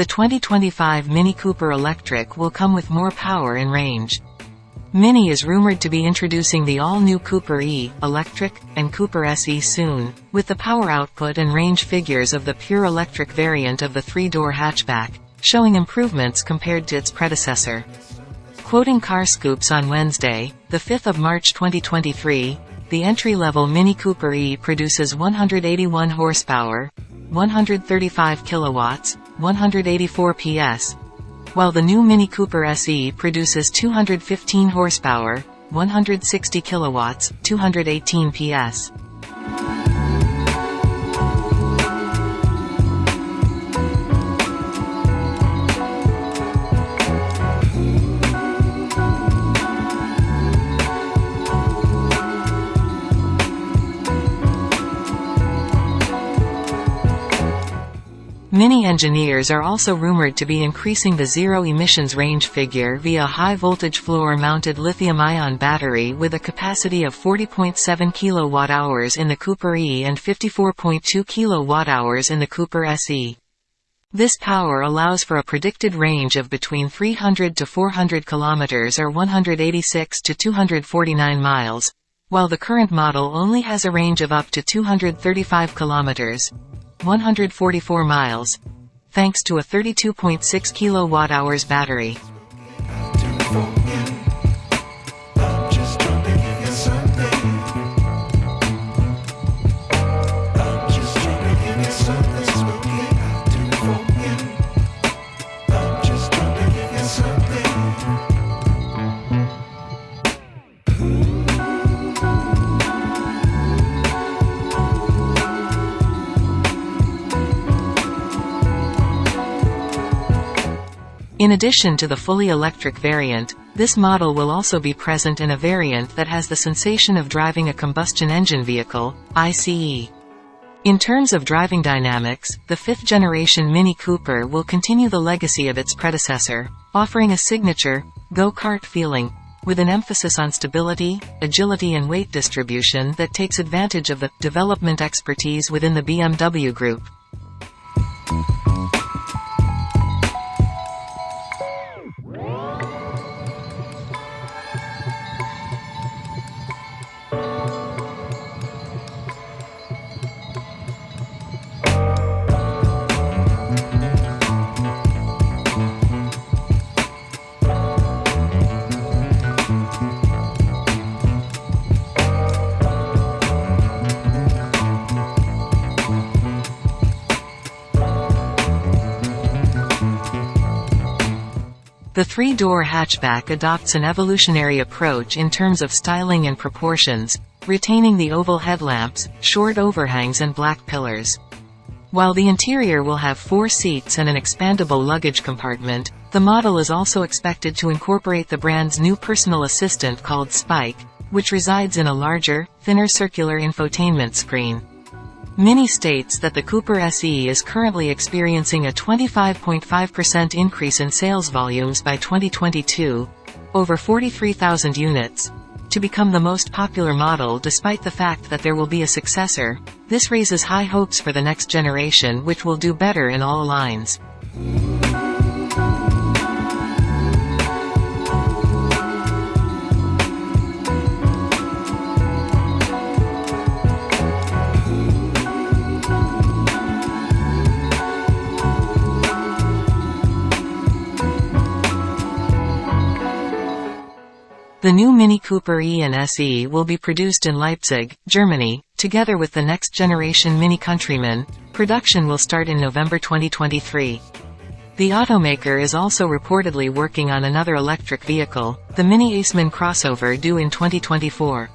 The 2025 Mini Cooper Electric will come with more power and range. Mini is rumored to be introducing the all-new Cooper E, Electric, and Cooper SE soon, with the power output and range figures of the pure electric variant of the three-door hatchback, showing improvements compared to its predecessor. Quoting CarScoops on Wednesday, the 5th of March 2023, the entry-level Mini Cooper E produces 181 horsepower, 135 kilowatts, 184 PS, while the new Mini Cooper SE produces 215 horsepower, 160 kilowatts, 218 PS. Mini engineers are also rumored to be increasing the zero emissions range figure via high-voltage floor-mounted lithium-ion battery with a capacity of 40.7 kWh in the Cooper E and 54.2 kWh in the Cooper SE. This power allows for a predicted range of between 300 to 400 km or 186 to 249 miles, while the current model only has a range of up to 235 km. 144 miles. Thanks to a 32.6 kilowatt hours battery. In addition to the fully electric variant, this model will also be present in a variant that has the sensation of driving a combustion engine vehicle, ICE. In terms of driving dynamics, the fifth-generation Mini Cooper will continue the legacy of its predecessor, offering a signature, go-kart feeling, with an emphasis on stability, agility and weight distribution that takes advantage of the development expertise within the BMW Group. The three-door hatchback adopts an evolutionary approach in terms of styling and proportions, retaining the oval headlamps, short overhangs and black pillars. While the interior will have four seats and an expandable luggage compartment, the model is also expected to incorporate the brand's new personal assistant called Spike, which resides in a larger, thinner circular infotainment screen. Mini states that the Cooper SE is currently experiencing a 25.5% increase in sales volumes by 2022, over 43,000 units, to become the most popular model despite the fact that there will be a successor. This raises high hopes for the next generation which will do better in all lines. The new Mini Cooper E and SE will be produced in Leipzig, Germany, together with the next generation Mini Countryman. Production will start in November 2023. The automaker is also reportedly working on another electric vehicle, the Mini Aceman crossover due in 2024.